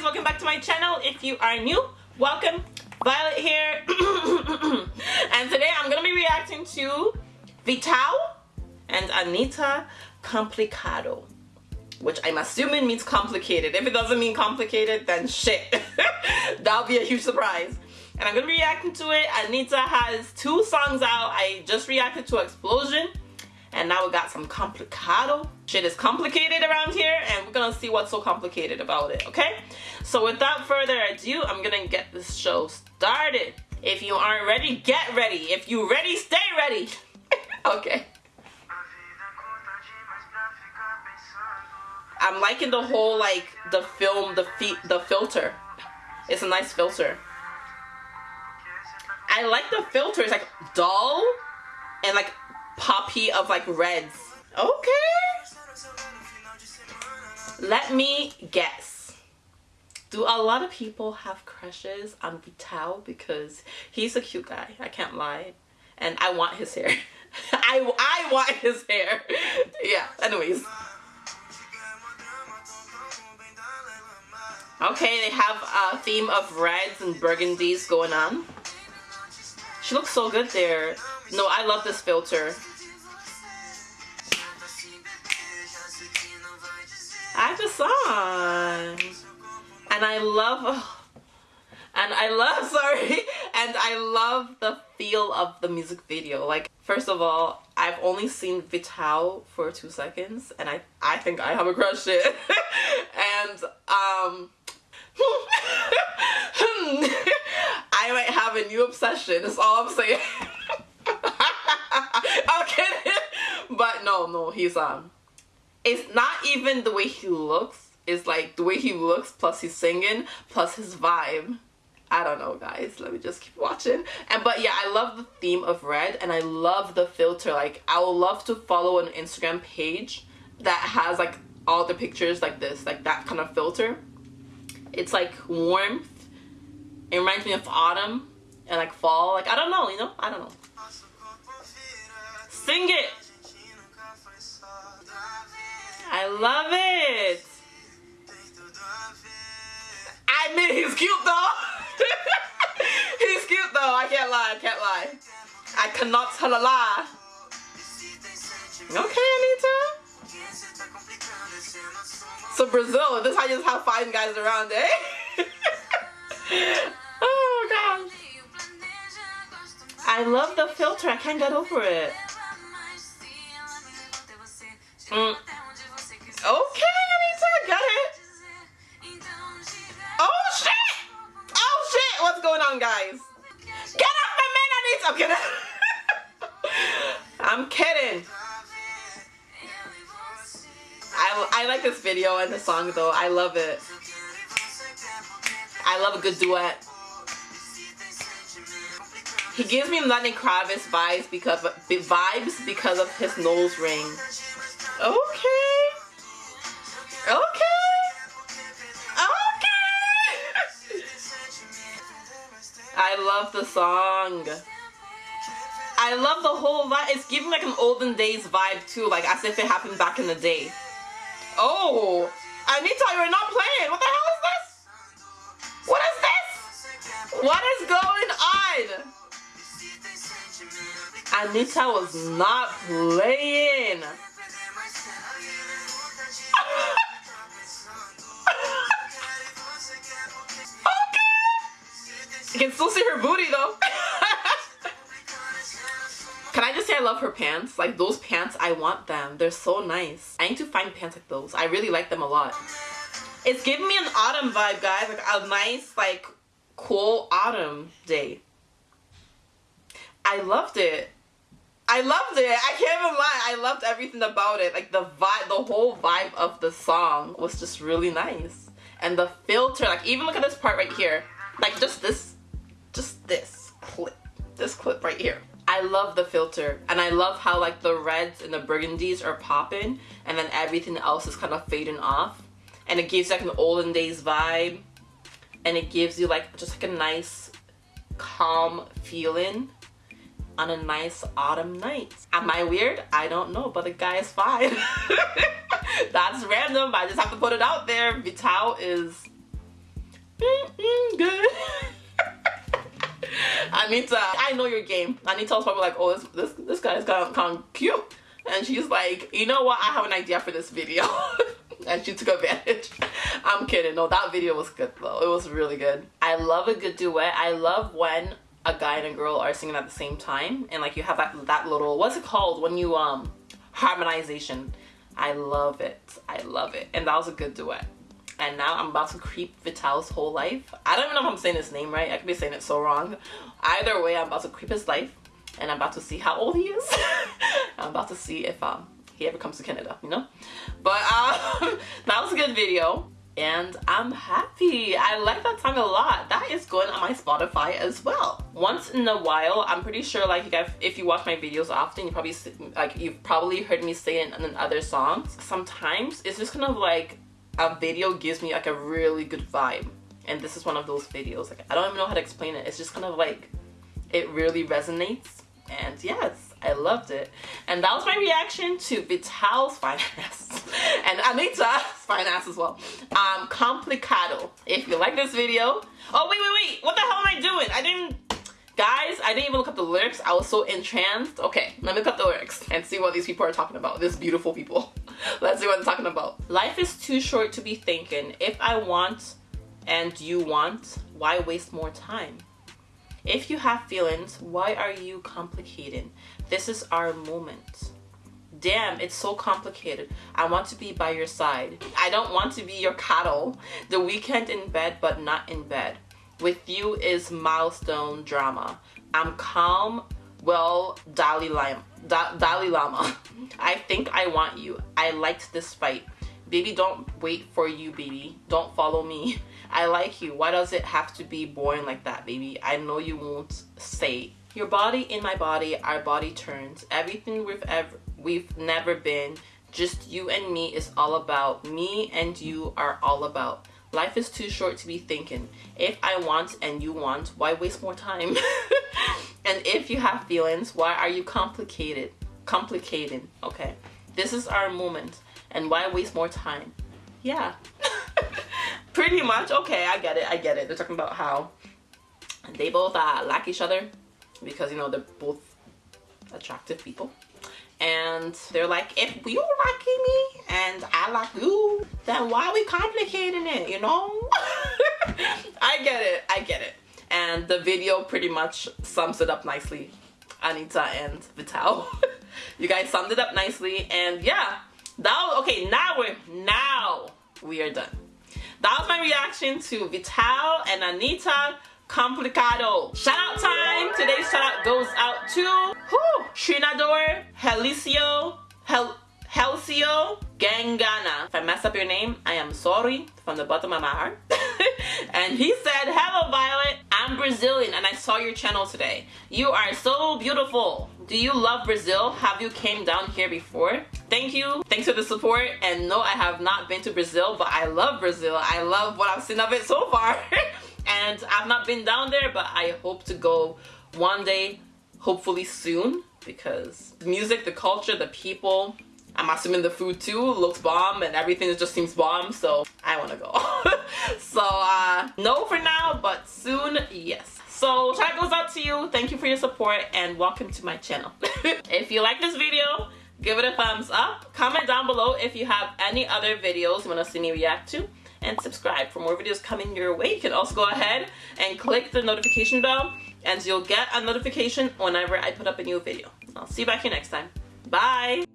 guys welcome back to my channel if you are new. Welcome Violet here. And today I'm gonna be reacting to Vital and Anitta Complicado which I'm assuming means complicated. If it doesn't mean complicated then shit. That'll be a huge surprise. And I'm gonna be reacting to it. Anitta has two songs out. I just reacted to Explosion and now we got some complicado shit is complicated around here and we're gonna see what's so complicated about it okay? So without further ado i'm gonna get this show started. If you aren't ready get ready. If you ready stay ready. Okay. I'm liking the whole like the film the feet the filter. It's a nice filter. I like the filter. It's like dull and like poppy of like reds. Okay. Let me guess. Do a lot of people have crushes on Vital because he's a cute guy. I can't lie. And I want his hair. I, I want his hair. yeah, anyways. Okay, they have a theme of reds and burgundies going on. She looks so good there. No, I love this filter. And I love and I love sorry and I love the feel of the music video. Like first of all I've only seen Vital for two seconds and I I think I have a crush it. And um I might have a new obsession that's all I'm saying. I'm kidding. But no no he's um it's not even the way he looks. It's like the way he looks plus he's singing plus his vibe. I don't know guys. Let me just keep watching. And but yeah I love the theme of red and I love the filter. Like I would love to follow an Instagram page that has like all the pictures like this like that kind of filter. It's like warmth. It reminds me of autumn and like fall. Like I don't know you know? I don't know. Sing it I love it. I mean, he's cute though. he's cute though. I can't lie. I can't lie. I cannot tell a lie. Okay, Anitta. So Brazil, this is how you just have fine guys around, eh? oh god. I love the filter. I can't get over it. Mm. Okay, Anitta, got it. Oh shit! Oh shit! What's going on, guys? Get off my man, Anitta! I'm kidding. I'm kidding. I, I like this video and the song though. I love it. I love a good duet. He gives me Lenny Kravitz vibes because vibes because of his nose ring. Okay. Okay. Okay. I love the song. I love the whole vibe. It's giving like an olden days vibe too, like as if it happened back in the day. Oh, Anitta, you're not playing. What the hell is this? What is this? What is going on? Anitta was not playing. Can still see her booty though. Can I just say I love her pants? Like those pants, I want them. They're so nice. I need to find pants like those. I really like them a lot. It's giving me an autumn vibe, guys. Like a nice, like, cool autumn day. I loved it. I loved it. I can't even lie. I loved everything about it. Like the vibe, the whole vibe of the song was just really nice. And the filter, like even look at this part right here. Like just this just this clip this clip right here I love the filter and I love how like the reds and the burgundies are popping and then everything else is kind of fading off and it gives like an olden days vibe and it gives you like just like a nice calm feeling on a nice autumn night. Am I weird? I don't know, but the guy is fine. That's random, I just have to put it out there. Vital is Anitta, I know your game. Anitta was probably like, oh, this this, this guy's of cute. And she's like, you know what? I have an idea for this video. and she took advantage. I'm kidding. No, that video was good though. It was really good. I love a good duet. I love when a guy and a girl are singing at the same time and like you have that that little what's it called when you um harmonization. I love it. I love it. And that was a good duet. And now I'm about to creep Vital's whole life. I don't even know if I'm saying his name right. I could be saying it so wrong. Either way, I'm about to creep his life and I'm about to see how old he is. I'm about to see if um he ever comes to Canada, you know? But um, that was a good video and I'm happy. I like that song a lot. That is going on my Spotify as well. Once in a while, I'm pretty sure like you guys, if you watch my videos often, you probably like you've probably heard me say it in other songs. Sometimes it's just kind of like a video gives me like a really good vibe, and this is one of those videos. Like I don't even know how to explain it. It's just kind of like it really resonates, and yes, I loved it. And that was my reaction to Vital's fine ass and Anitta's fine ass as well. Um, Complicado. If you like this video, oh wait, wait, wait, what the hell am I doing? I didn't, guys, I didn't even look up the lyrics. I was so entranced. Okay, let me look up the lyrics and see what these people are talking about. These beautiful people. Let's see what I'm talking about. Life is too short to be thinking. If I want and you want, why waste more time? If you have feelings, why are you complicating? This is our moment. Damn, it's so complicated. I want to be by your side. I don't want to be your cattle. The weekend in bed, but not in bed. With you is milestone drama. I'm calm, well, Dalai Lama. Da Dalai Lama. I think I want you. I liked this fight. Baby, don't wait for you, baby. Don't follow me. I like you. Why does it have to be boring like that, baby? I know you won't say your body in my body, our body turns. Everything we've ever we've never been. Just you and me is all about. Me and you are all about. Life is too short to be thinking. If I want and you want, why waste more time? and if you have feelings, why are you complicated? Complicated, okay? This is our moment. And why waste more time? Yeah. Pretty much. Okay, I get it. I get it. They're talking about how they both uh, like each other because you know they're both attractive people and they're like if you liking me and I like you then why are we complicating it you know I get it I get it and the video pretty much sums it up nicely Anitta and Vital you guys summed it up nicely and yeah that was okay now we're now we are done that was my reaction to Vital and Anitta complicado. Shout out time. Today's shout out goes out to whew, Trinador, Helicio, Hel Helcio Gangana. If I mess up your name, I am sorry from the bottom of my heart. and he Brazilian and I saw your channel today. You are so beautiful. Do you love Brazil? Have you came down here before? Thank you. Thanks for the support. And no, I have not been to Brazil, but I love Brazil. I love what I've seen of it so far. and I've not been down there but I hope to go one day hopefully soon because the music the culture the people I'm assuming the food too looks bomb and everything just seems bomb so I want to go so uh no for now but soon yes so shout goes out to you thank you for your support and welcome to my channel if you like this video give it a thumbs up comment down below if you have any other videos you want to see me react to and subscribe for more videos coming your way. You can also go ahead and click the notification bell and you'll get a notification whenever I put up a new video. I'll see you back here next time. Bye!